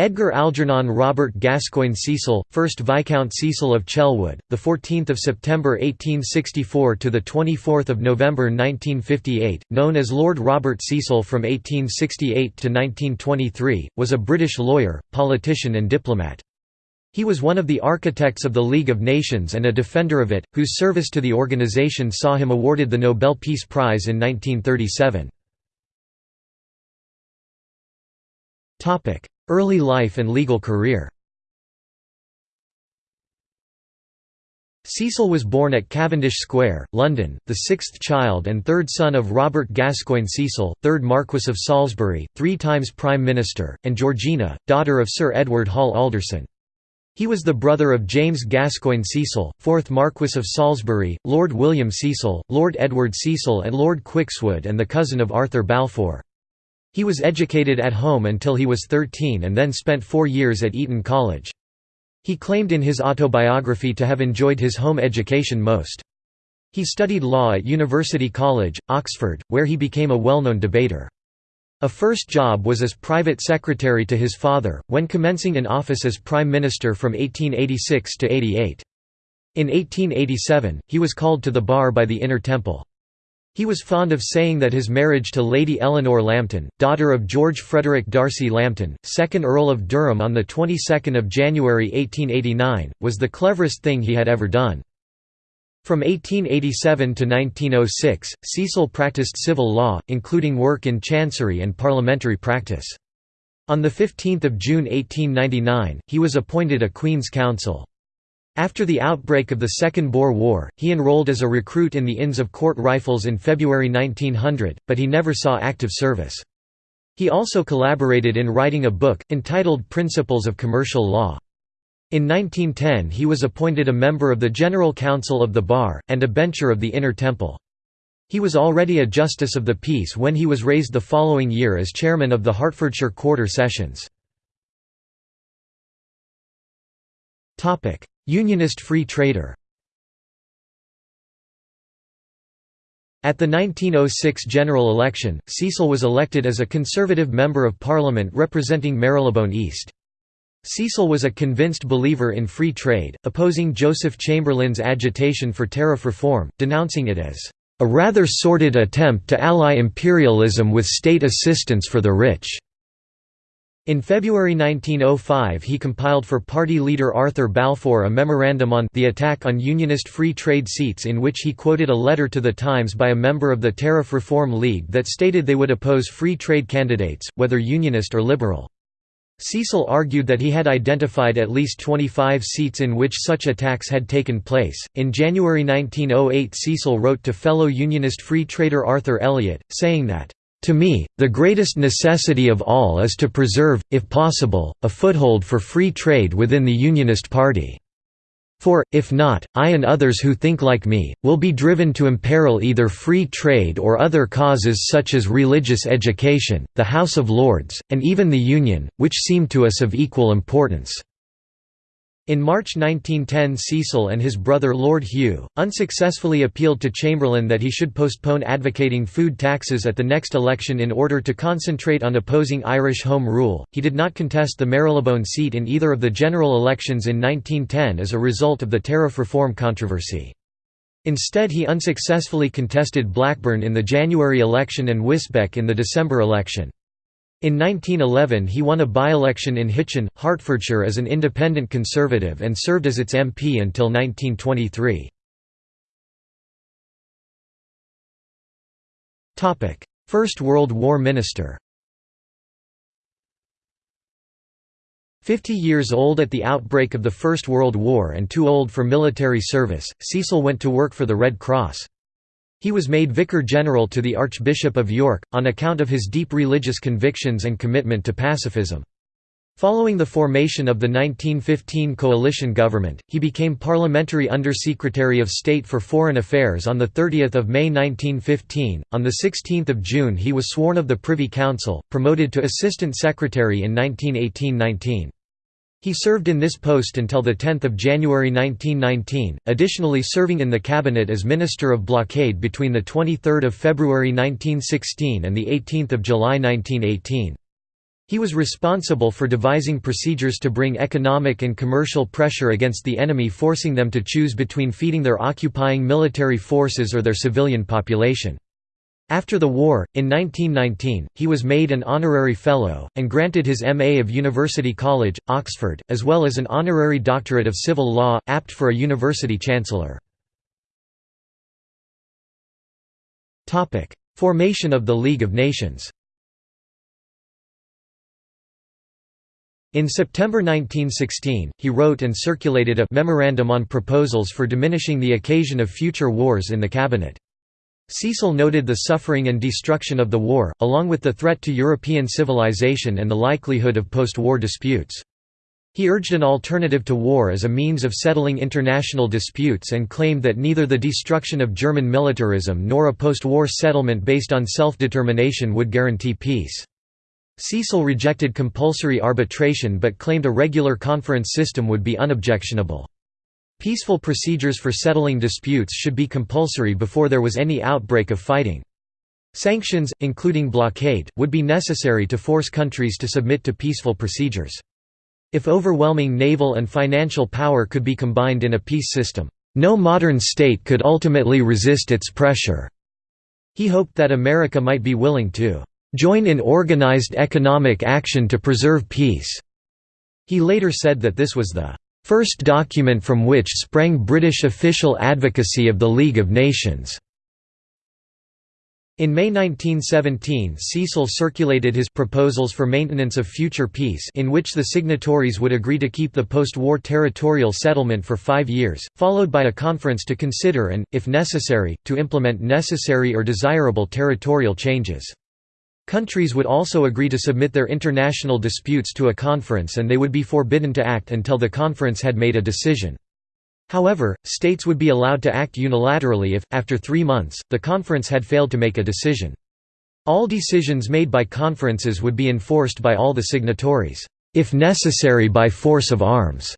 Edgar Algernon Robert Gascoigne Cecil, 1st Viscount Cecil of Chelwood, the 14th of September 1864 to the 24th of November 1958, known as Lord Robert Cecil from 1868 to 1923, was a British lawyer, politician and diplomat. He was one of the architects of the League of Nations and a defender of it, whose service to the organization saw him awarded the Nobel Peace Prize in 1937. Early life and legal career Cecil was born at Cavendish Square, London, the sixth child and third son of Robert Gascoigne Cecil, 3rd Marquess of Salisbury, three times Prime Minister, and Georgina, daughter of Sir Edward Hall Alderson. He was the brother of James Gascoigne Cecil, 4th Marquess of Salisbury, Lord William Cecil, Lord Edward Cecil and Lord Quickswood and the cousin of Arthur Balfour. He was educated at home until he was 13 and then spent four years at Eton College. He claimed in his autobiography to have enjoyed his home education most. He studied law at University College, Oxford, where he became a well-known debater. A first job was as private secretary to his father, when commencing in office as Prime Minister from 1886 to 88. In 1887, he was called to the bar by the Inner Temple. He was fond of saying that his marriage to Lady Eleanor Lambton, daughter of George Frederick D'Arcy Lambton, 2nd Earl of Durham on the 22nd of January 1889, was the cleverest thing he had ever done. From 1887 to 1906, Cecil practiced civil law, including work in chancery and parliamentary practice. On 15 June 1899, he was appointed a Queen's Counsel. After the outbreak of the Second Boer War, he enrolled as a recruit in the Inns of Court Rifles in February 1900, but he never saw active service. He also collaborated in writing a book, entitled Principles of Commercial Law. In 1910 he was appointed a member of the General Council of the Bar, and a bencher of the Inner Temple. He was already a Justice of the Peace when he was raised the following year as chairman of the Hertfordshire Quarter Sessions. Unionist free trader At the 1906 general election, Cecil was elected as a Conservative Member of Parliament representing Marylebone East. Cecil was a convinced believer in free trade, opposing Joseph Chamberlain's agitation for tariff reform, denouncing it as a rather sordid attempt to ally imperialism with state assistance for the rich. In February 1905 he compiled for party leader Arthur Balfour a memorandum on the attack on Unionist free trade seats in which he quoted a letter to the Times by a member of the Tariff Reform League that stated they would oppose free trade candidates, whether Unionist or Liberal. Cecil argued that he had identified at least 25 seats in which such attacks had taken place. In January 1908, Cecil wrote to fellow Unionist free trader Arthur Elliot, saying that, to me, the greatest necessity of all is to preserve, if possible, a foothold for free trade within the Unionist Party. For, if not, I and others who think like me, will be driven to imperil either free trade or other causes such as religious education, the House of Lords, and even the Union, which seem to us of equal importance. In March 1910 Cecil and his brother Lord Hugh, unsuccessfully appealed to Chamberlain that he should postpone advocating food taxes at the next election in order to concentrate on opposing Irish Home Rule. He did not contest the Marylebone seat in either of the general elections in 1910 as a result of the tariff reform controversy. Instead he unsuccessfully contested Blackburn in the January election and Wisbech in the December election. In 1911 he won a by-election in Hitchin, Hertfordshire as an independent Conservative and served as its MP until 1923. First World War Minister Fifty years old at the outbreak of the First World War and too old for military service, Cecil went to work for the Red Cross. He was made Vicar General to the Archbishop of York, on account of his deep religious convictions and commitment to pacifism. Following the formation of the 1915 coalition government, he became Parliamentary Under-Secretary of State for Foreign Affairs on 30 May 1915. On 16 June he was sworn of the Privy Council, promoted to Assistant Secretary in 1918–19. He served in this post until 10 January 1919, additionally serving in the cabinet as Minister of Blockade between 23 February 1916 and 18 July 1918. He was responsible for devising procedures to bring economic and commercial pressure against the enemy forcing them to choose between feeding their occupying military forces or their civilian population. After the war, in 1919, he was made an honorary fellow, and granted his M.A. of University College, Oxford, as well as an honorary doctorate of civil law, apt for a university chancellor. Formation of the League of Nations In September 1916, he wrote and circulated a «Memorandum on Proposals for Diminishing the Occasion of Future Wars in the Cabinet». Cecil noted the suffering and destruction of the war, along with the threat to European civilization and the likelihood of post-war disputes. He urged an alternative to war as a means of settling international disputes and claimed that neither the destruction of German militarism nor a post-war settlement based on self-determination would guarantee peace. Cecil rejected compulsory arbitration but claimed a regular conference system would be unobjectionable. Peaceful procedures for settling disputes should be compulsory before there was any outbreak of fighting. Sanctions, including blockade, would be necessary to force countries to submit to peaceful procedures. If overwhelming naval and financial power could be combined in a peace system, no modern state could ultimately resist its pressure. He hoped that America might be willing to join in organized economic action to preserve peace." He later said that this was the first document from which sprang British official advocacy of the League of Nations. In May 1917 Cecil circulated his proposals for maintenance of future peace in which the signatories would agree to keep the post-war territorial settlement for five years, followed by a conference to consider and, if necessary, to implement necessary or desirable territorial changes. Countries would also agree to submit their international disputes to a conference and they would be forbidden to act until the conference had made a decision. However, states would be allowed to act unilaterally if, after three months, the conference had failed to make a decision. All decisions made by conferences would be enforced by all the signatories, if necessary by force of arms.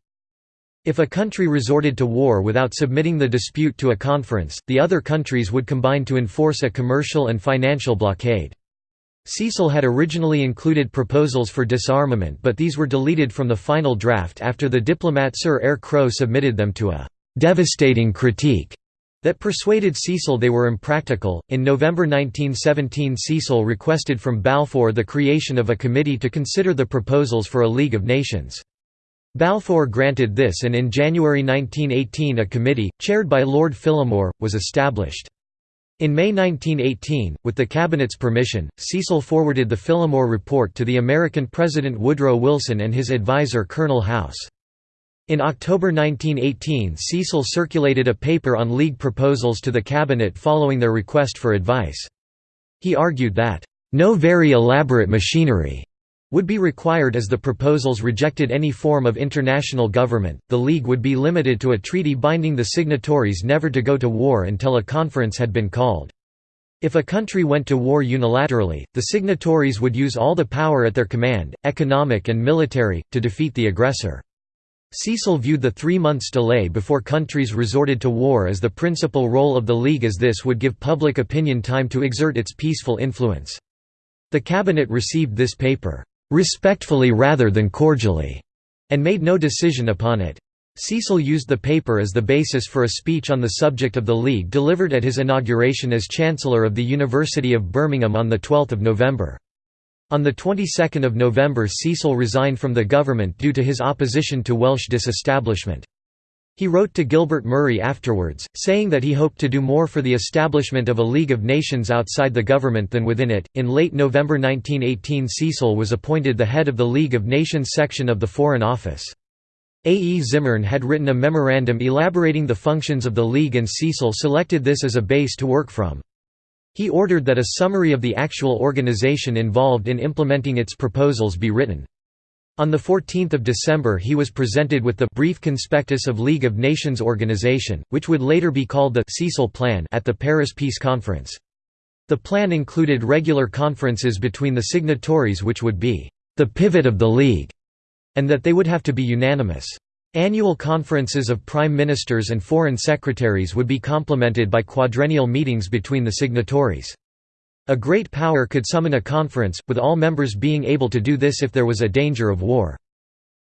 If a country resorted to war without submitting the dispute to a conference, the other countries would combine to enforce a commercial and financial blockade. Cecil had originally included proposals for disarmament but these were deleted from the final draft after the diplomat Sir Eyre Crowe submitted them to a «devastating critique» that persuaded Cecil they were impractical. In November 1917, Cecil requested from Balfour the creation of a committee to consider the proposals for a League of Nations. Balfour granted this and in January 1918 a committee, chaired by Lord Phillimore, was established. In May 1918, with the Cabinet's permission, Cecil forwarded the Phillimore Report to the American President Woodrow Wilson and his advisor Colonel House. In October 1918 Cecil circulated a paper on League proposals to the Cabinet following their request for advice. He argued that, "...no very elaborate machinery would be required as the proposals rejected any form of international government. The League would be limited to a treaty binding the signatories never to go to war until a conference had been called. If a country went to war unilaterally, the signatories would use all the power at their command, economic and military, to defeat the aggressor. Cecil viewed the three months delay before countries resorted to war as the principal role of the League as this would give public opinion time to exert its peaceful influence. The Cabinet received this paper respectfully rather than cordially, and made no decision upon it. Cecil used the paper as the basis for a speech on the subject of the League delivered at his inauguration as Chancellor of the University of Birmingham on 12 November. On the 22nd of November Cecil resigned from the government due to his opposition to Welsh disestablishment. He wrote to Gilbert Murray afterwards, saying that he hoped to do more for the establishment of a League of Nations outside the government than within it. In late November 1918, Cecil was appointed the head of the League of Nations section of the Foreign Office. A. E. Zimmern had written a memorandum elaborating the functions of the League and Cecil selected this as a base to work from. He ordered that a summary of the actual organization involved in implementing its proposals be written. On 14 December he was presented with the Brief Conspectus of League of Nations Organization, which would later be called the Cecil Plan at the Paris Peace Conference. The plan included regular conferences between the signatories which would be the pivot of the League, and that they would have to be unanimous. Annual conferences of prime ministers and foreign secretaries would be complemented by quadrennial meetings between the signatories. A great power could summon a conference, with all members being able to do this if there was a danger of war.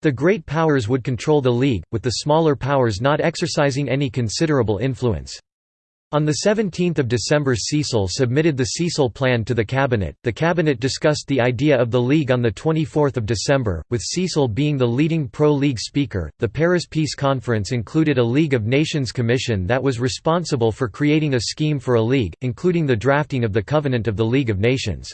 The great powers would control the League, with the smaller powers not exercising any considerable influence. On 17 December Cecil submitted the Cecil Plan to the Cabinet. The Cabinet discussed the idea of the League on 24 December, with Cecil being the leading pro-League speaker. The Paris Peace Conference included a League of Nations Commission that was responsible for creating a scheme for a League, including the drafting of the Covenant of the League of Nations.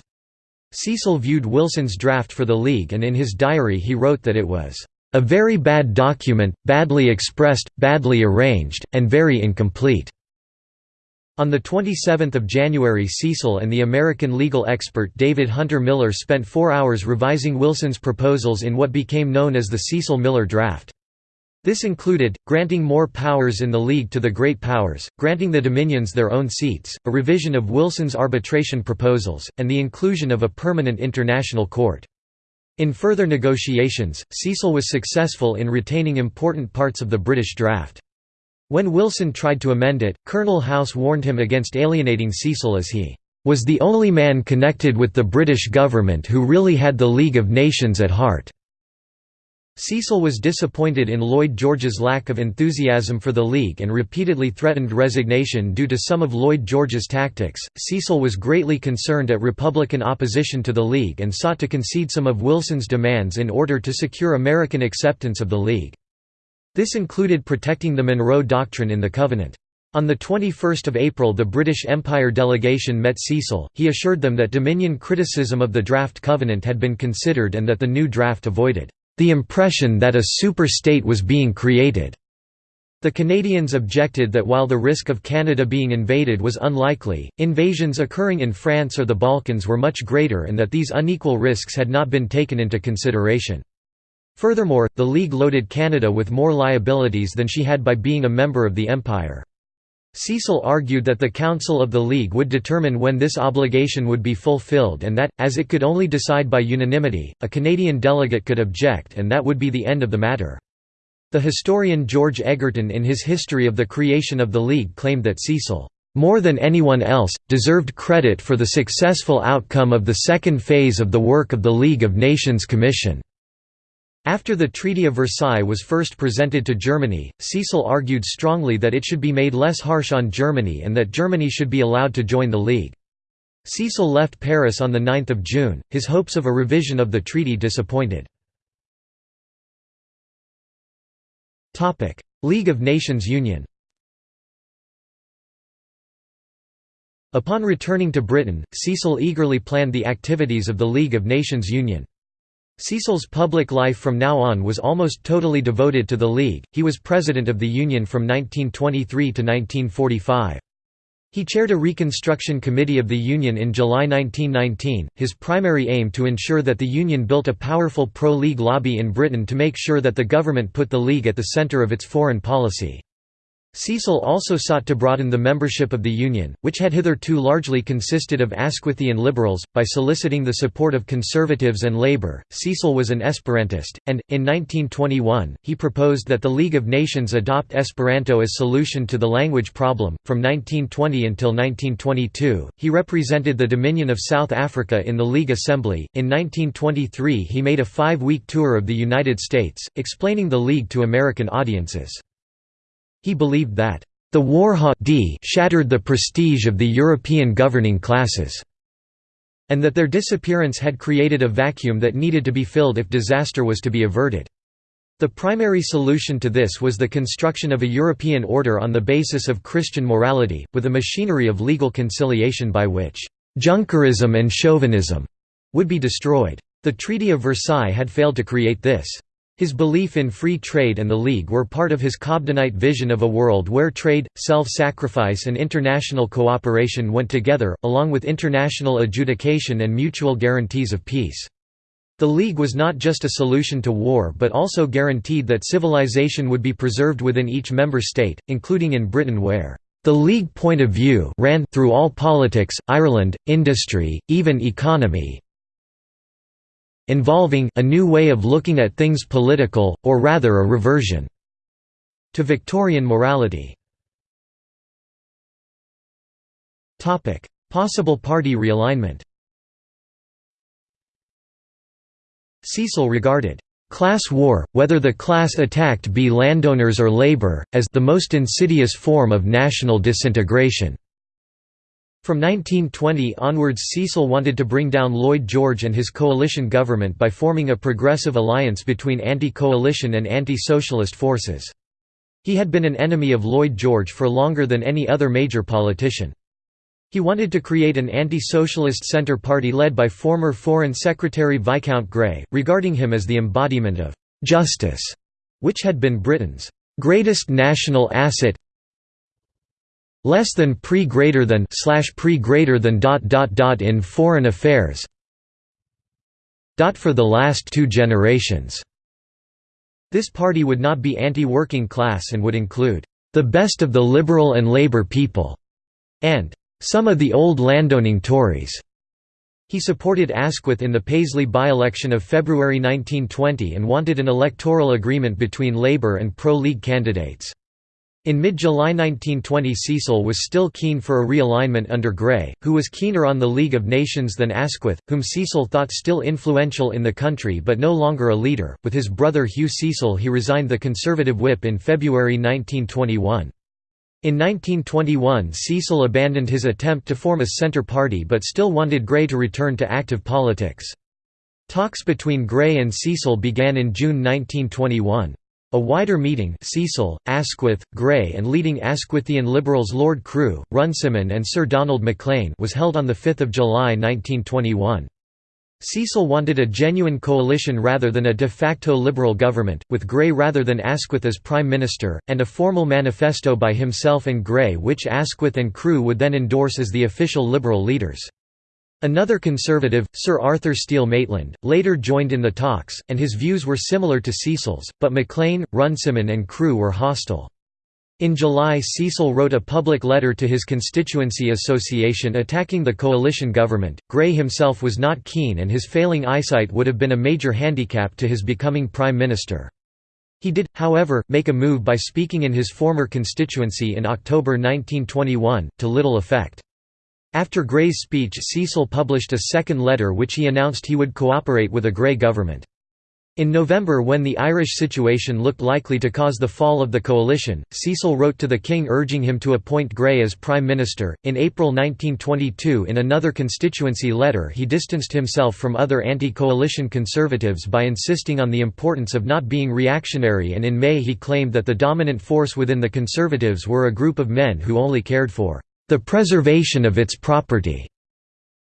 Cecil viewed Wilson's draft for the League and in his diary he wrote that it was a very bad document, badly expressed, badly arranged, and very incomplete. On 27 January Cecil and the American legal expert David Hunter Miller spent four hours revising Wilson's proposals in what became known as the Cecil-Miller draft. This included, granting more powers in the League to the Great Powers, granting the Dominions their own seats, a revision of Wilson's arbitration proposals, and the inclusion of a permanent international court. In further negotiations, Cecil was successful in retaining important parts of the British draft. When Wilson tried to amend it, Colonel House warned him against alienating Cecil as he was the only man connected with the British government who really had the League of Nations at heart. Cecil was disappointed in Lloyd George's lack of enthusiasm for the League and repeatedly threatened resignation due to some of Lloyd George's tactics. Cecil was greatly concerned at Republican opposition to the League and sought to concede some of Wilson's demands in order to secure American acceptance of the League. This included protecting the Monroe Doctrine in the Covenant. On 21 April the British Empire delegation met Cecil, he assured them that Dominion criticism of the draft covenant had been considered and that the new draft avoided the impression that a super-state was being created. The Canadians objected that while the risk of Canada being invaded was unlikely, invasions occurring in France or the Balkans were much greater and that these unequal risks had not been taken into consideration. Furthermore, the League loaded Canada with more liabilities than she had by being a member of the Empire. Cecil argued that the Council of the League would determine when this obligation would be fulfilled and that, as it could only decide by unanimity, a Canadian delegate could object and that would be the end of the matter. The historian George Egerton in his History of the Creation of the League claimed that Cecil, "...more than anyone else, deserved credit for the successful outcome of the second phase of the work of the League of Nations Commission." After the Treaty of Versailles was first presented to Germany, Cecil argued strongly that it should be made less harsh on Germany and that Germany should be allowed to join the League. Cecil left Paris on 9 June, his hopes of a revision of the treaty disappointed. League of Nations Union Upon returning to Britain, Cecil eagerly planned the activities of the League of Nations Union. Cecil's public life from now on was almost totally devoted to the League. He was president of the Union from 1923 to 1945. He chaired a reconstruction committee of the Union in July 1919, his primary aim to ensure that the Union built a powerful pro-League lobby in Britain to make sure that the government put the League at the centre of its foreign policy. Cecil also sought to broaden the membership of the Union, which had hitherto largely consisted of Asquithian liberals, by soliciting the support of conservatives and Labour. Cecil was an Esperantist, and, in 1921, he proposed that the League of Nations adopt Esperanto as solution to the language problem. From 1920 until 1922, he represented the Dominion of South Africa in the League Assembly. In 1923, he made a five week tour of the United States, explaining the League to American audiences. He believed that the war shattered the prestige of the European governing classes, and that their disappearance had created a vacuum that needed to be filled if disaster was to be averted. The primary solution to this was the construction of a European order on the basis of Christian morality, with a machinery of legal conciliation by which Junkerism and chauvinism would be destroyed. The Treaty of Versailles had failed to create this. His belief in free trade and the League were part of his Cobdenite vision of a world where trade, self-sacrifice and international cooperation went together, along with international adjudication and mutual guarantees of peace. The League was not just a solution to war but also guaranteed that civilization would be preserved within each member state, including in Britain where the League point of view ran through all politics, Ireland, industry, even economy, involving a new way of looking at things political, or rather a reversion to Victorian morality. Possible party realignment Cecil regarded Class war, whether the class attacked be landowners or labor, as the most insidious form of national disintegration. From 1920 onwards Cecil wanted to bring down Lloyd George and his coalition government by forming a progressive alliance between anti-coalition and anti-socialist forces. He had been an enemy of Lloyd George for longer than any other major politician. He wanted to create an anti-socialist centre party led by former Foreign Secretary Viscount Grey, regarding him as the embodiment of «justice», which had been Britain's «greatest national asset less than pre greater than slash pre greater than dot dot dot in foreign affairs dot for the last two generations this party would not be anti-working class and would include the best of the liberal and labour people and some of the old landowning Tories. He supported Asquith in the Paisley by-election of February 1920 and wanted an electoral agreement between Labour and pro-League candidates. In mid-July 1920 Cecil was still keen for a realignment under Grey, who was keener on the League of Nations than Asquith, whom Cecil thought still influential in the country but no longer a leader. With his brother Hugh Cecil he resigned the Conservative whip in February 1921. In 1921 Cecil abandoned his attempt to form a centre party but still wanted Grey to return to active politics. Talks between Grey and Cecil began in June 1921. A wider meeting Cecil, Asquith, Grey and leading Asquithian Liberals Lord Crewe, Runciman and Sir Donald Maclean was held on 5 July 1921. Cecil wanted a genuine coalition rather than a de facto Liberal government, with Grey rather than Asquith as Prime Minister, and a formal manifesto by himself and Grey which Asquith and Crewe would then endorse as the official Liberal leaders. Another Conservative, Sir Arthur Steel Maitland, later joined in the talks, and his views were similar to Cecil's, but Maclean, Runciman and Crewe were hostile. In July Cecil wrote a public letter to his constituency association attacking the coalition government. Grey himself was not keen and his failing eyesight would have been a major handicap to his becoming prime minister. He did, however, make a move by speaking in his former constituency in October 1921, to little effect. After Grey's speech Cecil published a second letter which he announced he would cooperate with a Grey government. In November when the Irish situation looked likely to cause the fall of the coalition, Cecil wrote to the king urging him to appoint Grey as Prime Minister. In April 1922 in another constituency letter he distanced himself from other anti-coalition conservatives by insisting on the importance of not being reactionary and in May he claimed that the dominant force within the Conservatives were a group of men who only cared for the preservation of its property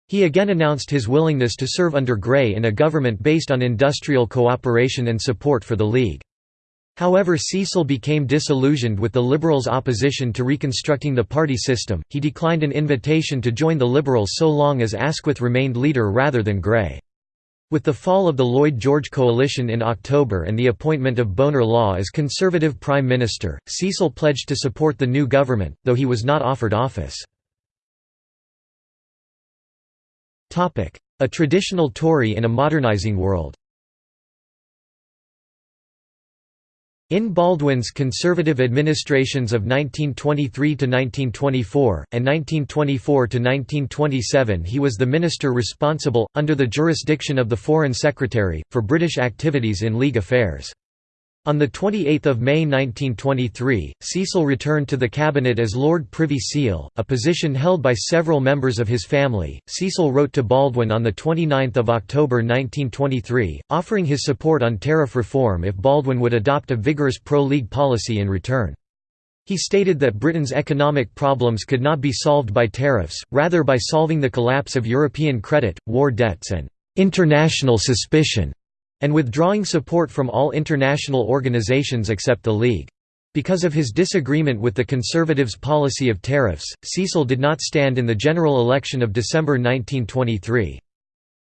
he again announced his willingness to serve under Grey in a government based on industrial cooperation and support for the League. However Cecil became disillusioned with the Liberals' opposition to reconstructing the party system, he declined an invitation to join the Liberals so long as Asquith remained leader rather than Grey. With the fall of the Lloyd-George coalition in October and the appointment of Bonar Law as Conservative Prime Minister, Cecil pledged to support the new government, though he was not offered office. A traditional Tory in a modernising world In Baldwin's conservative administrations of 1923–1924, and 1924–1927 he was the minister responsible, under the jurisdiction of the Foreign Secretary, for British activities in League affairs. On 28 May 1923, Cecil returned to the cabinet as Lord Privy Seal, a position held by several members of his family. Cecil wrote to Baldwin on 29 October 1923, offering his support on tariff reform if Baldwin would adopt a vigorous pro-League policy in return. He stated that Britain's economic problems could not be solved by tariffs, rather by solving the collapse of European credit, war debts and international suspicion and withdrawing support from all international organizations except the League. Because of his disagreement with the Conservatives' policy of tariffs, Cecil did not stand in the general election of December 1923.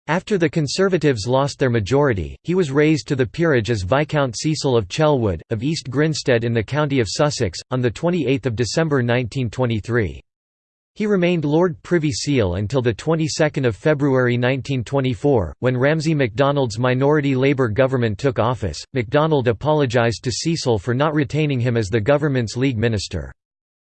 After the Conservatives lost their majority, he was raised to the peerage as Viscount Cecil of Chelwood, of East Grinstead in the county of Sussex, on 28 December 1923. He remained Lord Privy Seal until the 22nd of February 1924, when Ramsay MacDonald's minority Labour government took office. MacDonald apologised to Cecil for not retaining him as the government's League minister.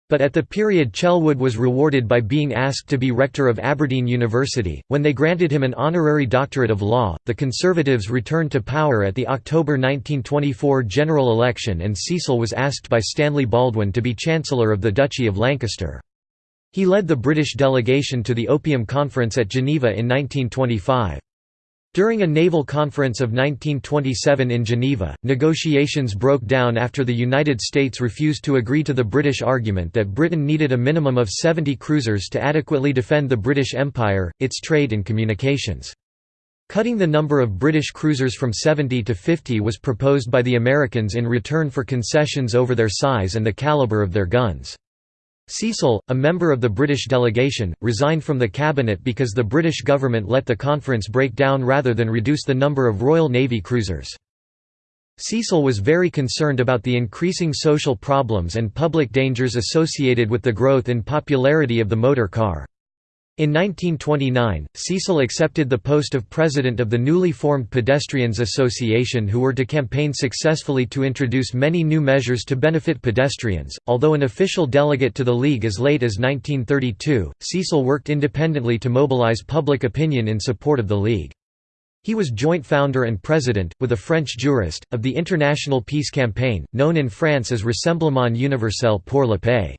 But at the period Chelwood was rewarded by being asked to be rector of Aberdeen University. When they granted him an honorary doctorate of law, the Conservatives returned to power at the October 1924 general election and Cecil was asked by Stanley Baldwin to be Chancellor of the Duchy of Lancaster. He led the British delegation to the Opium Conference at Geneva in 1925. During a naval conference of 1927 in Geneva, negotiations broke down after the United States refused to agree to the British argument that Britain needed a minimum of 70 cruisers to adequately defend the British Empire, its trade and communications. Cutting the number of British cruisers from 70 to 50 was proposed by the Americans in return for concessions over their size and the caliber of their guns. Cecil, a member of the British delegation, resigned from the cabinet because the British government let the conference break down rather than reduce the number of Royal Navy cruisers. Cecil was very concerned about the increasing social problems and public dangers associated with the growth in popularity of the motor car. In 1929, Cecil accepted the post of president of the newly formed Pedestrians Association who were to campaign successfully to introduce many new measures to benefit pedestrians. Although an official delegate to the League as late as 1932, Cecil worked independently to mobilize public opinion in support of the League. He was joint founder and president, with a French jurist, of the International Peace Campaign, known in France as Rassemblement Universel pour la Paix.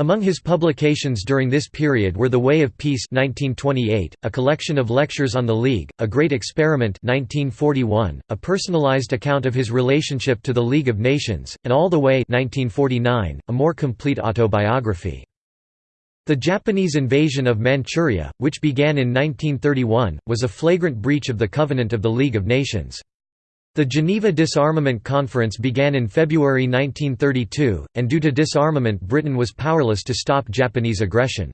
Among his publications during this period were The Way of Peace 1928, a collection of lectures on the League, A Great Experiment 1941, a personalized account of his relationship to the League of Nations, and All the Way 1949, a more complete autobiography. The Japanese invasion of Manchuria, which began in 1931, was a flagrant breach of the Covenant of the League of Nations. The Geneva Disarmament Conference began in February 1932, and due to disarmament Britain was powerless to stop Japanese aggression.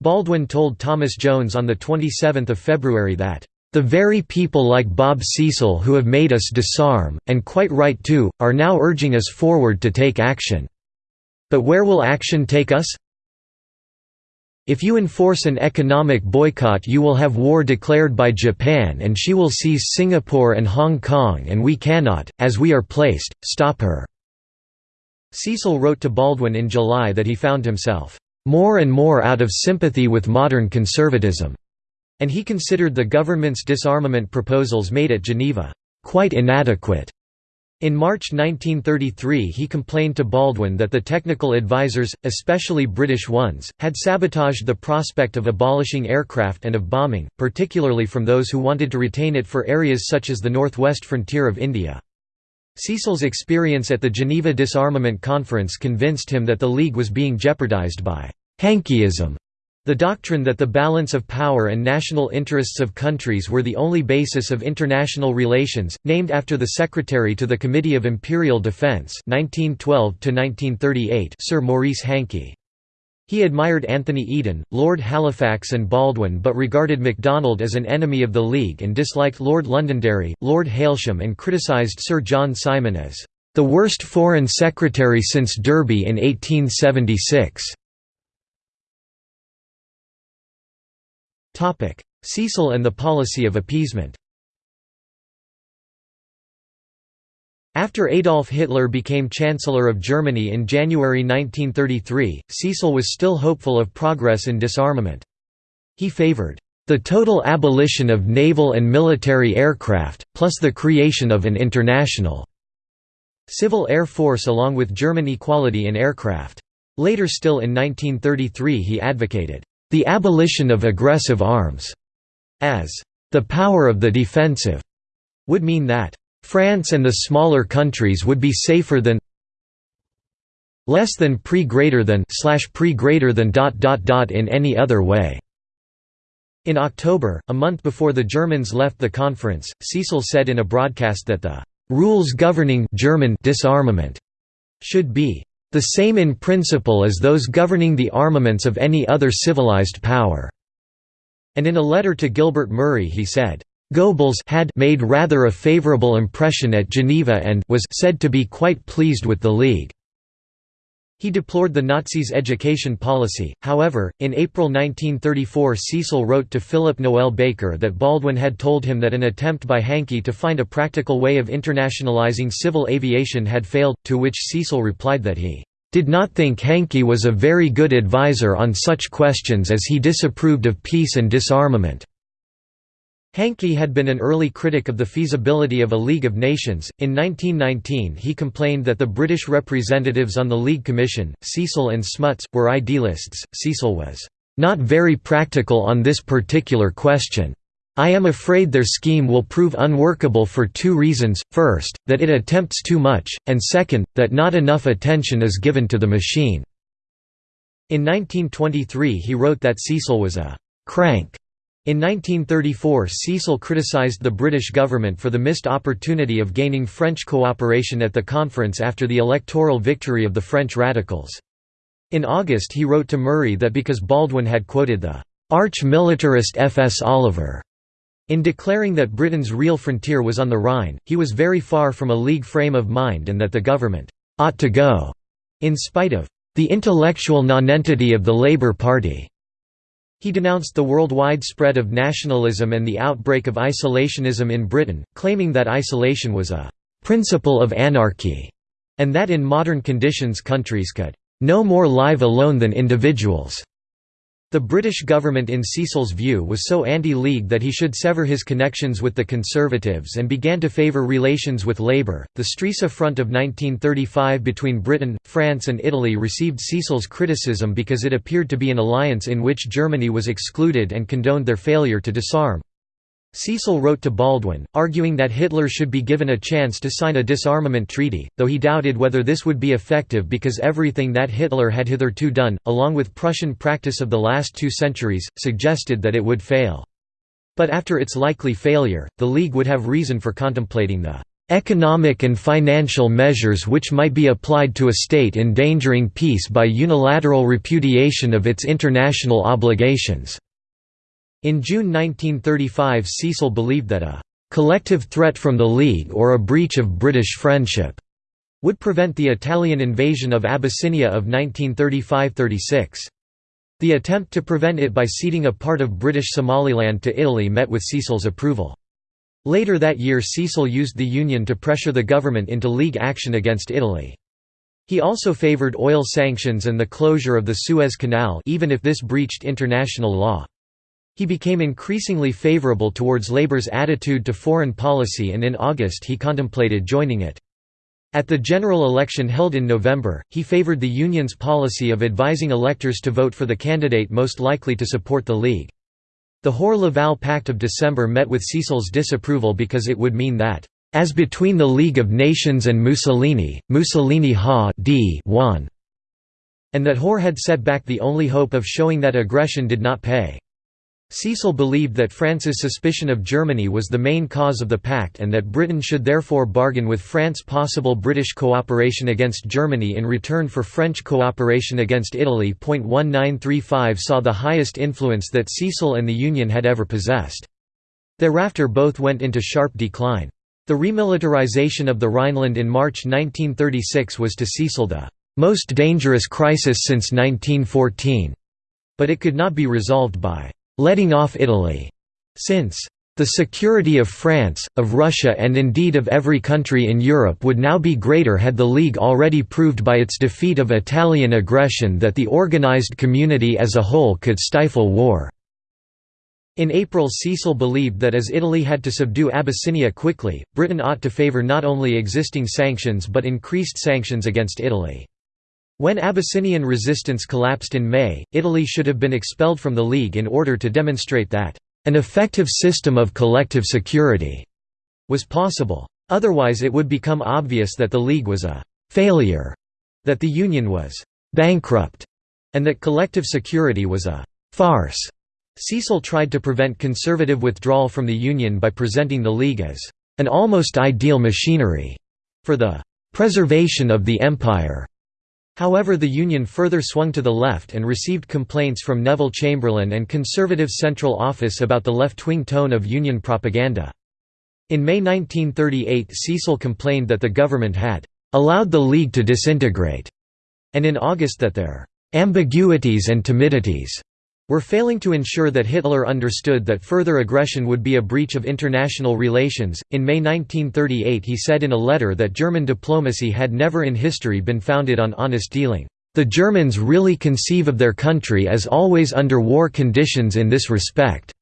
Baldwin told Thomas Jones on 27 February that, "...the very people like Bob Cecil who have made us disarm, and quite right too, are now urging us forward to take action. But where will action take us? If you enforce an economic boycott you will have war declared by Japan and she will seize Singapore and Hong Kong and we cannot, as we are placed, stop her." Cecil wrote to Baldwin in July that he found himself, "...more and more out of sympathy with modern conservatism," and he considered the government's disarmament proposals made at Geneva, "...quite inadequate." In March 1933 he complained to Baldwin that the technical advisers, especially British ones, had sabotaged the prospect of abolishing aircraft and of bombing, particularly from those who wanted to retain it for areas such as the northwest frontier of India. Cecil's experience at the Geneva Disarmament Conference convinced him that the League was being jeopardized by «Hankeyism» The doctrine that the balance of power and national interests of countries were the only basis of international relations, named after the Secretary to the Committee of Imperial Defence 1912 Sir Maurice Hankey. He admired Anthony Eden, Lord Halifax and Baldwin but regarded MacDonald as an enemy of the League and disliked Lord Londonderry, Lord Hailsham and criticised Sir John Simon as, "...the worst Foreign Secretary since Derby in 1876." Cecil and the policy of appeasement After Adolf Hitler became Chancellor of Germany in January 1933, Cecil was still hopeful of progress in disarmament. He favored the total abolition of naval and military aircraft, plus the creation of an international civil air force along with German equality in aircraft. Later still in 1933 he advocated the abolition of aggressive arms, as the power of the defensive, would mean that France and the smaller countries would be safer than less than pre greater than slash pre greater than dot dot dot in any other way. In October, a month before the Germans left the conference, Cecil said in a broadcast that the rules governing German disarmament should be the same in principle as those governing the armaments of any other civilized power." And in a letter to Gilbert Murray he said, Goebbels had made rather a favorable impression at Geneva and was said to be quite pleased with the League. He deplored the Nazis' education policy, however, in April 1934 Cecil wrote to Philip Noel Baker that Baldwin had told him that an attempt by Hankey to find a practical way of internationalizing civil aviation had failed, to which Cecil replied that he did not think Hankey was a very good advisor on such questions as he disapproved of peace and disarmament." Hankey had been an early critic of the feasibility of a League of Nations. In 1919, he complained that the British representatives on the League Commission, Cecil and Smuts, were idealists. Cecil was not very practical on this particular question. I am afraid their scheme will prove unworkable for two reasons, first, that it attempts too much, and second, that not enough attention is given to the machine." In 1923 he wrote that Cecil was a «crank» In 1934 Cecil criticised the British government for the missed opportunity of gaining French cooperation at the conference after the electoral victory of the French radicals. In August he wrote to Murray that because Baldwin had quoted the arch-militarist F. S. Oliver in declaring that Britain's real frontier was on the Rhine, he was very far from a League frame of mind and that the government ought to go, in spite of the intellectual nonentity of the Labour Party. He denounced the worldwide spread of nationalism and the outbreak of isolationism in Britain, claiming that isolation was a «principle of anarchy» and that in modern conditions countries could «no more live alone than individuals». The British government in Cecil's view was so anti-League that he should sever his connections with the Conservatives and began to favour relations with Labour. The Stresa Front of 1935 between Britain, France and Italy received Cecil's criticism because it appeared to be an alliance in which Germany was excluded and condoned their failure to disarm. Cecil wrote to Baldwin, arguing that Hitler should be given a chance to sign a disarmament treaty, though he doubted whether this would be effective because everything that Hitler had hitherto done, along with Prussian practice of the last two centuries, suggested that it would fail. But after its likely failure, the League would have reason for contemplating the economic and financial measures which might be applied to a state endangering peace by unilateral repudiation of its international obligations." In June 1935 Cecil believed that a «collective threat from the League or a breach of British friendship» would prevent the Italian invasion of Abyssinia of 1935–36. The attempt to prevent it by ceding a part of British Somaliland to Italy met with Cecil's approval. Later that year Cecil used the Union to pressure the government into League action against Italy. He also favoured oil sanctions and the closure of the Suez Canal even if this breached international law. He became increasingly favorable towards Labour's attitude to foreign policy and in August he contemplated joining it. At the general election held in November, he favoured the Union's policy of advising electors to vote for the candidate most likely to support the League. The Hoare-Laval Pact of December met with Cecil's disapproval because it would mean that, "...as between the League of Nations and Mussolini, Mussolini ha d won", and that Hoare had set back the only hope of showing that aggression did not pay. Cecil believed that France's suspicion of Germany was the main cause of the pact and that Britain should therefore bargain with France possible British cooperation against Germany in return for French cooperation against Italy. 1935 saw the highest influence that Cecil and the Union had ever possessed. Thereafter both went into sharp decline. The remilitarization of the Rhineland in March 1936 was to Cecil the most dangerous crisis since 1914, but it could not be resolved by letting off Italy, since the security of France, of Russia and indeed of every country in Europe would now be greater had the League already proved by its defeat of Italian aggression that the organized community as a whole could stifle war." In April Cecil believed that as Italy had to subdue Abyssinia quickly, Britain ought to favour not only existing sanctions but increased sanctions against Italy. When Abyssinian resistance collapsed in May, Italy should have been expelled from the League in order to demonstrate that, "...an effective system of collective security," was possible. Otherwise it would become obvious that the League was a «failure», that the Union was «bankrupt», and that collective security was a «farce». Cecil tried to prevent conservative withdrawal from the Union by presenting the League as «an almost ideal machinery» for the «preservation of the Empire». However the Union further swung to the left and received complaints from Neville Chamberlain and Conservative Central Office about the left-wing tone of Union propaganda. In May 1938 Cecil complained that the government had «allowed the League to disintegrate», and in August that their «ambiguities and timidities» were failing to ensure that Hitler understood that further aggression would be a breach of international relations. In May 1938, he said in a letter that German diplomacy had never in history been founded on honest dealing. The Germans really conceive of their country as always under war conditions in this respect.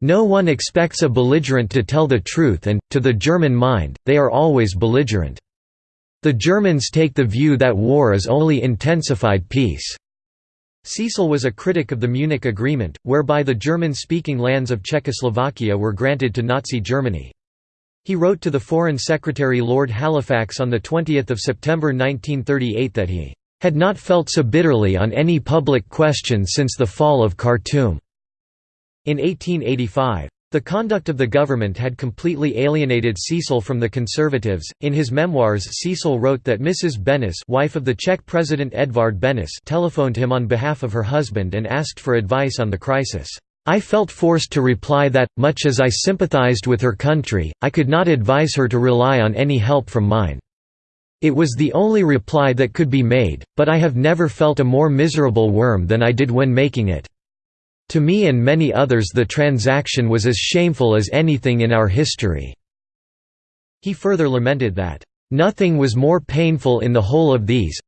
No one expects a belligerent to tell the truth and, to the German mind, they are always belligerent. The Germans take the view that war is only intensified peace. Cecil was a critic of the Munich Agreement, whereby the German-speaking lands of Czechoslovakia were granted to Nazi Germany. He wrote to the Foreign Secretary Lord Halifax on 20 September 1938 that he "...had not felt so bitterly on any public question since the fall of Khartoum." In 1885, the conduct of the government had completely alienated Cecil from the Conservatives. In his memoirs, Cecil wrote that Mrs. Benes, wife of the Czech President Edvard Benes, telephoned him on behalf of her husband and asked for advice on the crisis. I felt forced to reply that, much as I sympathized with her country, I could not advise her to rely on any help from mine. It was the only reply that could be made, but I have never felt a more miserable worm than I did when making it. To me and many others the transaction was as shameful as anything in our history." He further lamented that, "...nothing was more painful in the whole of these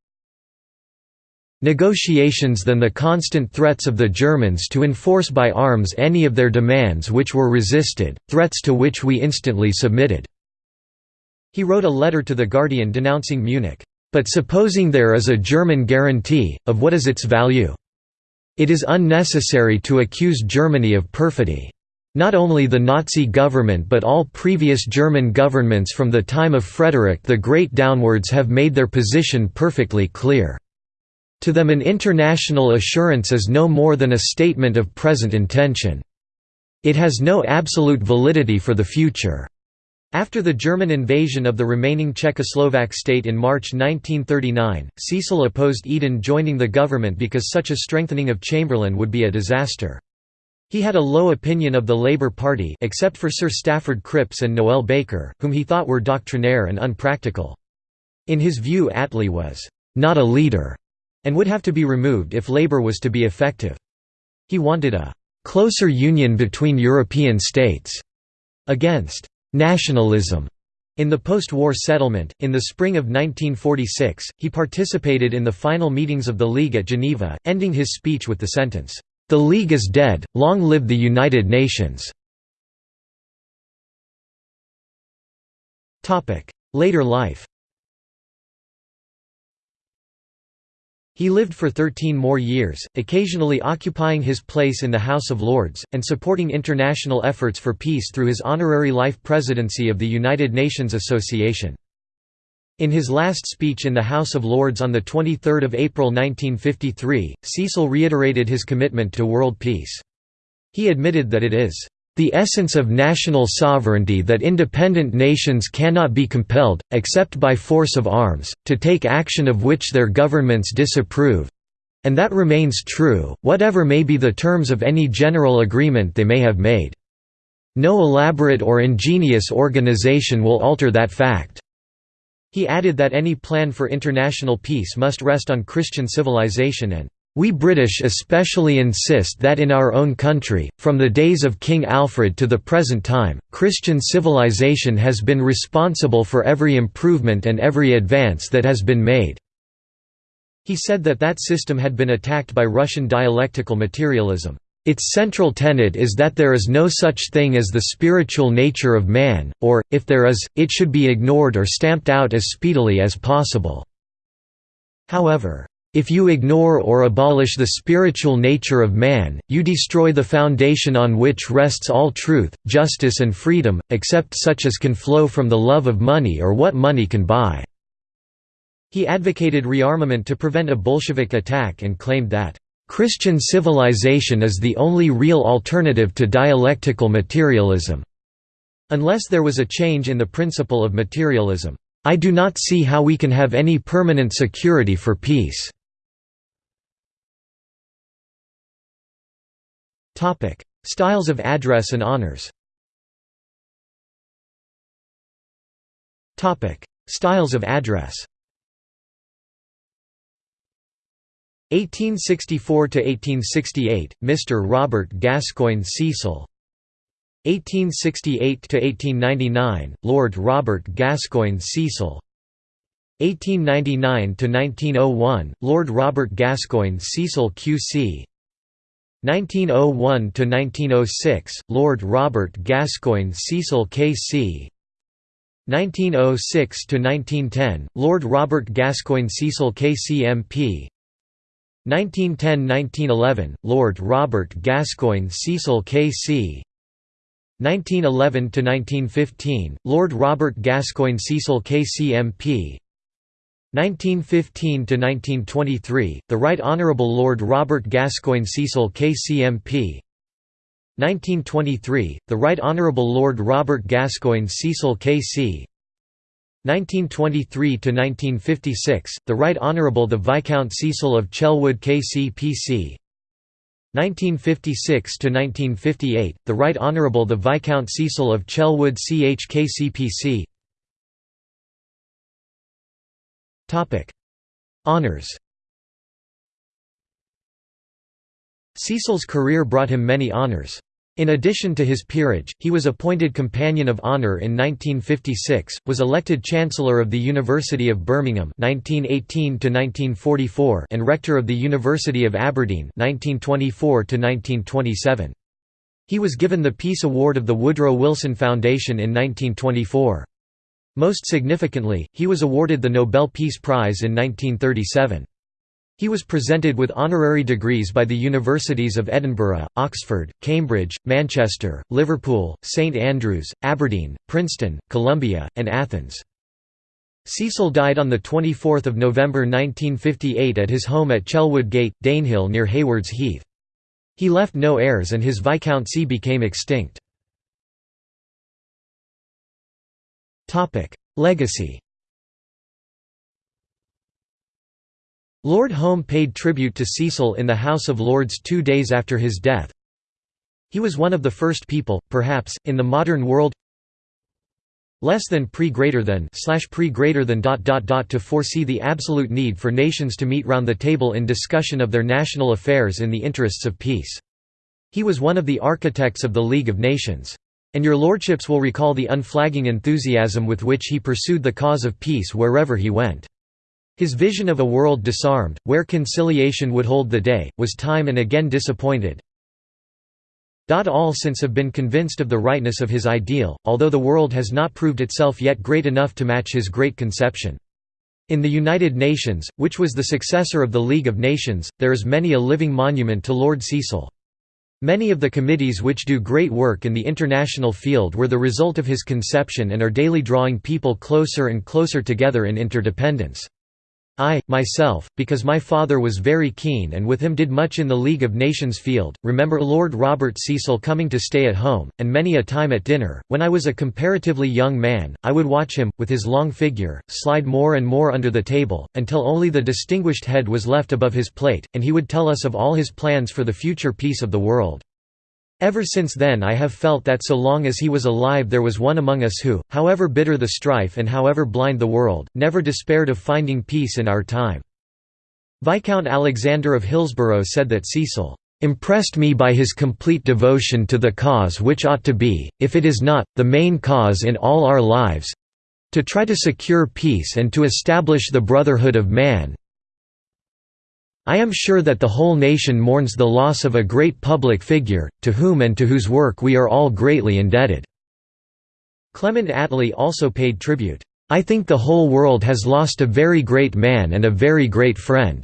negotiations than the constant threats of the Germans to enforce by arms any of their demands which were resisted, threats to which we instantly submitted." He wrote a letter to The Guardian denouncing Munich, "...but supposing there is a German guarantee, of what is its value? It is unnecessary to accuse Germany of perfidy. Not only the Nazi government but all previous German governments from the time of Frederick the Great downwards have made their position perfectly clear. To them an international assurance is no more than a statement of present intention. It has no absolute validity for the future. After the German invasion of the remaining Czechoslovak state in March 1939, Cecil opposed Eden joining the government because such a strengthening of Chamberlain would be a disaster. He had a low opinion of the Labour Party except for Sir Stafford Cripps and Noel Baker, whom he thought were doctrinaire and unpractical. In his view Attlee was «not a leader» and would have to be removed if Labour was to be effective. He wanted a «closer union between European states» against nationalism in the post-war settlement, in the spring of 1946, he participated in the final meetings of the League at Geneva, ending his speech with the sentence, "'The League is dead, long live the United Nations'". Later life He lived for 13 more years, occasionally occupying his place in the House of Lords, and supporting international efforts for peace through his honorary life presidency of the United Nations Association. In his last speech in the House of Lords on 23 April 1953, Cecil reiterated his commitment to world peace. He admitted that it is the essence of national sovereignty that independent nations cannot be compelled, except by force of arms, to take action of which their governments disapprove and that remains true, whatever may be the terms of any general agreement they may have made. No elaborate or ingenious organization will alter that fact." He added that any plan for international peace must rest on Christian civilization and we British especially insist that in our own country, from the days of King Alfred to the present time, Christian civilization has been responsible for every improvement and every advance that has been made." He said that that system had been attacked by Russian dialectical materialism. Its central tenet is that there is no such thing as the spiritual nature of man, or, if there is, it should be ignored or stamped out as speedily as possible. However, if you ignore or abolish the spiritual nature of man, you destroy the foundation on which rests all truth, justice and freedom, except such as can flow from the love of money or what money can buy." He advocated rearmament to prevent a Bolshevik attack and claimed that, "...Christian civilization is the only real alternative to dialectical materialism." Unless there was a change in the principle of materialism, "...I do not see how we can have any permanent security for peace." Topic: Styles of address and honors. Topic: Styles of address. 1864 to 1868 Mr. Robert Gascoigne Cecil 1868 to 1899 Lord Robert Gascoigne Cecil 1899 to 1901 Lord Robert Gascoigne Cecil QC 1901–1906, Lord Robert Gascoigne Cecil KC 1906–1910, Lord Robert Gascoigne Cecil KCMP 1910–1911, Lord Robert Gascoigne Cecil K.C. 1911–1915, Lord Robert Gascoigne Cecil K.C.M.P. 1915–1923, the Right Honourable Lord Robert Gascoigne Cecil K.C.M.P. 1923, the Right Honourable Lord Robert Gascoigne Cecil K.C. 1923–1956, the Right Honourable the Viscount Cecil of Chelwood KC-PC 1956–1958, the Right Honourable the Viscount Cecil of Chelwood CHKCPC Honours Cecil's career brought him many honours. In addition to his peerage, he was appointed Companion of Honour in 1956, was elected Chancellor of the University of Birmingham 1918 and Rector of the University of Aberdeen 1924 He was given the Peace Award of the Woodrow Wilson Foundation in 1924. Most significantly, he was awarded the Nobel Peace Prize in 1937. He was presented with honorary degrees by the Universities of Edinburgh, Oxford, Cambridge, Manchester, Liverpool, St Andrews, Aberdeen, Princeton, Columbia, and Athens. Cecil died on 24 November 1958 at his home at Chelwood Gate, Danehill near Haywards Heath. He left no heirs and his viscountcy became extinct. Legacy Lord Home paid tribute to Cecil in the House of Lords two days after his death. He was one of the first people, perhaps, in the modern world less than pre greater than slash pre greater than dot dot dot to foresee the absolute need for nations to meet round the table in discussion of their national affairs in the interests of peace. He was one of the architects of the League of Nations. And your lordships will recall the unflagging enthusiasm with which he pursued the cause of peace wherever he went. His vision of a world disarmed, where conciliation would hold the day, was time and again disappointed. All since have been convinced of the rightness of his ideal, although the world has not proved itself yet great enough to match his great conception. In the United Nations, which was the successor of the League of Nations, there is many a living monument to Lord Cecil. Many of the committees which do great work in the international field were the result of his conception and are daily drawing people closer and closer together in interdependence. I, myself, because my father was very keen and with him did much in the League of Nations field, remember Lord Robert Cecil coming to stay at home, and many a time at dinner, when I was a comparatively young man, I would watch him, with his long figure, slide more and more under the table, until only the distinguished head was left above his plate, and he would tell us of all his plans for the future peace of the world. Ever since then I have felt that so long as he was alive there was one among us who, however bitter the strife and however blind the world, never despaired of finding peace in our time." Viscount Alexander of Hillsborough said that Cecil impressed me by his complete devotion to the cause which ought to be, if it is not, the main cause in all our lives—to try to secure peace and to establish the brotherhood of man, I am sure that the whole nation mourns the loss of a great public figure, to whom and to whose work we are all greatly indebted." Clement Attlee also paid tribute, "...I think the whole world has lost a very great man and a very great friend.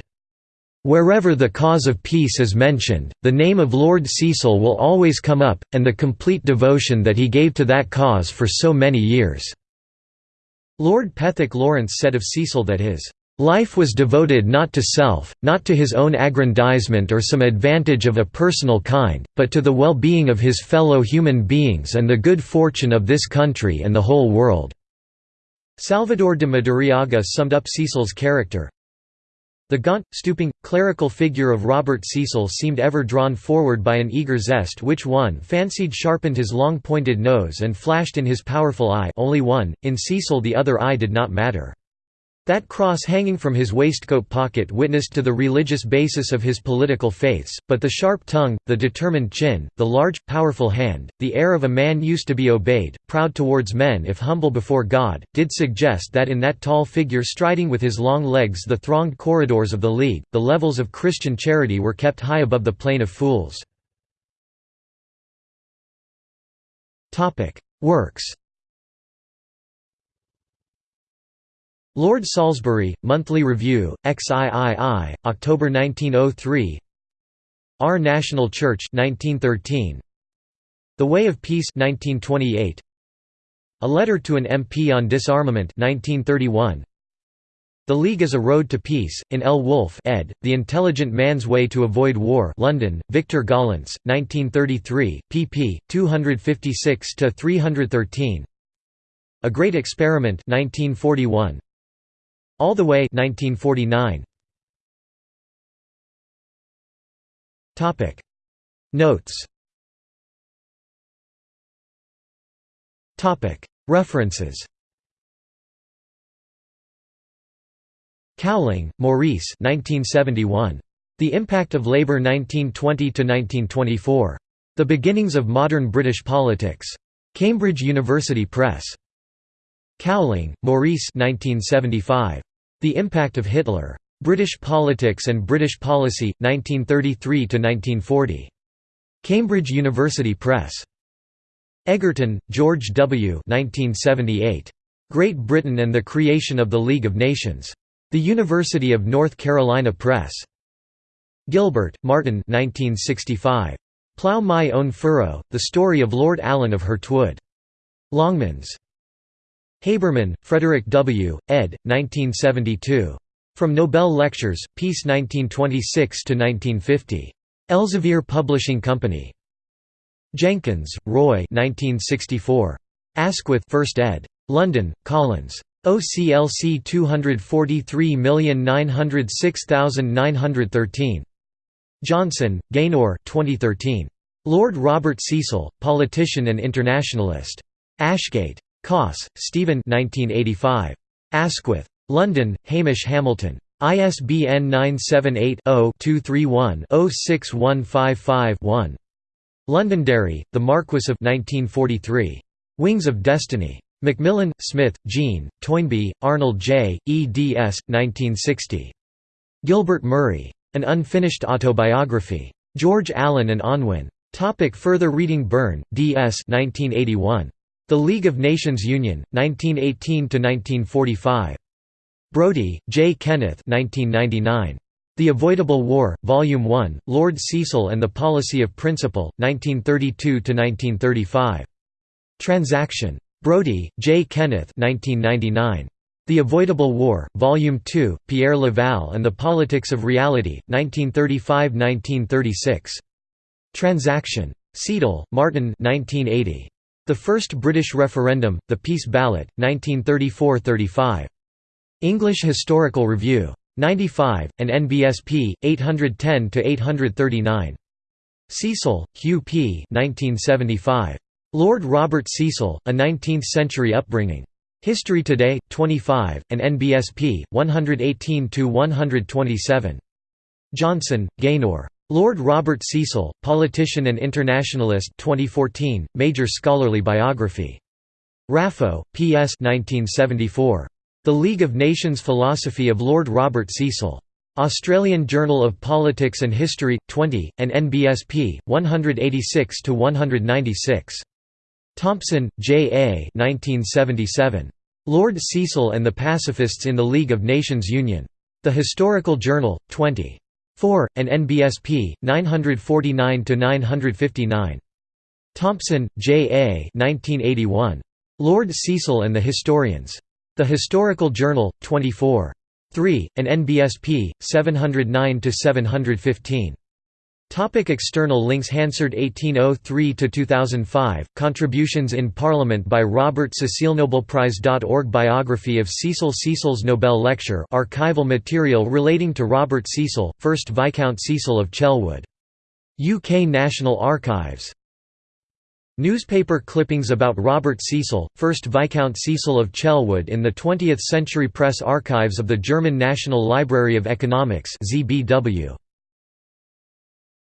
Wherever the cause of peace is mentioned, the name of Lord Cecil will always come up, and the complete devotion that he gave to that cause for so many years." Lord Pethick Lawrence said of Cecil that his Life was devoted not to self, not to his own aggrandizement or some advantage of a personal kind, but to the well-being of his fellow human beings and the good fortune of this country and the whole world." Salvador de Madariaga summed up Cecil's character, the gaunt, stooping, clerical figure of Robert Cecil seemed ever drawn forward by an eager zest which one fancied sharpened his long pointed nose and flashed in his powerful eye only one, in Cecil the other eye did not matter. That cross hanging from his waistcoat pocket witnessed to the religious basis of his political faiths, but the sharp tongue, the determined chin, the large, powerful hand, the air of a man used to be obeyed, proud towards men if humble before God, did suggest that in that tall figure striding with his long legs the thronged corridors of the League, the levels of Christian charity were kept high above the plane of fools. Works Lord Salisbury, Monthly Review, XIII, October 1903 Our National Church 1913 The Way of Peace 1928 A Letter to an MP on Disarmament 1931 The League is a Road to Peace, in L. Woolf ed., The Intelligent Man's Way to Avoid War London, Victor Gollancz, 1933, pp. 256–313 A Great Experiment 1941. All the Way 1949. Topic Notes References Cowling, Maurice 1971. The Impact of Labour 1920–1924. The Beginnings of Modern British Politics. Cambridge University Press. Cowling, Maurice 1975. The Impact of Hitler. British Politics and British Policy, 1933–1940. Cambridge University Press. Egerton, George W. 1978. Great Britain and the Creation of the League of Nations. The University of North Carolina Press. Gilbert, Martin 1965. Plough My Own Furrow, The Story of Lord Allen of Hurtwood. Longmans. Haberman, Frederick W., ed. 1972. From Nobel Lectures, Peace 1926 to 1950. Elsevier Publishing Company. Jenkins, Roy 1964. Asquith 1st ed. London, Collins. OCLC 243906913. Johnson, Gaynor 2013. Lord Robert Cecil, Politician and Internationalist. Ashgate. Koss, Stephen 1985. Asquith. London, Hamish Hamilton. ISBN 978-0-231-06155-1. Londonderry, The Marquis of 1943. Wings of Destiny. Macmillan, Smith, Jean, Toynbee, Arnold J., eds. 1960. Gilbert Murray. An Unfinished Autobiography. George Allen and Unwin. Topic further reading Birn, D.S. 1981. The League of Nations Union, 1918–1945. Brody, J. Kenneth 1999. The Avoidable War, Volume 1, Lord Cecil and the Policy of Principle, 1932–1935. Transaction. Brody, J. Kenneth 1999. The Avoidable War, Volume 2, Pierre Laval and the Politics of Reality, 1935–1936. Transaction. Ceadel, Martin 1980. The First British Referendum, The Peace Ballot, 1934–35. English Historical Review. 95, and NBSP, 810–839. Cecil, Hugh P. 1975. Lord Robert Cecil, A Nineteenth-Century Upbringing. History Today, 25, and NBSP, 118–127. Johnson, Gaynor. Lord Robert Cecil, Politician and Internationalist 2014, Major Scholarly Biography. Raffo, P.S. 1974. The League of Nations Philosophy of Lord Robert Cecil. Australian Journal of Politics and History, 20, and NBSP, 186–196. Thompson, J. A. 1977. Lord Cecil and the Pacifists in the League of Nations Union. The Historical Journal, 20. 4, and NBSP, 949–959. Thompson, J. A. 1981. Lord Cecil and the Historians. The Historical Journal, 24. 3, and NBSP, 709–715. Topic external links Hansard 1803–2005, Contributions in Parliament by Robert Cecil Nobelprize.org Biography of Cecil Cecil's Nobel Lecture archival material relating to Robert Cecil, 1st Viscount Cecil of Chelwood. UK National Archives Newspaper clippings about Robert Cecil, 1st Viscount Cecil of Chelwood in the 20th Century Press Archives of the German National Library of Economics ZBW.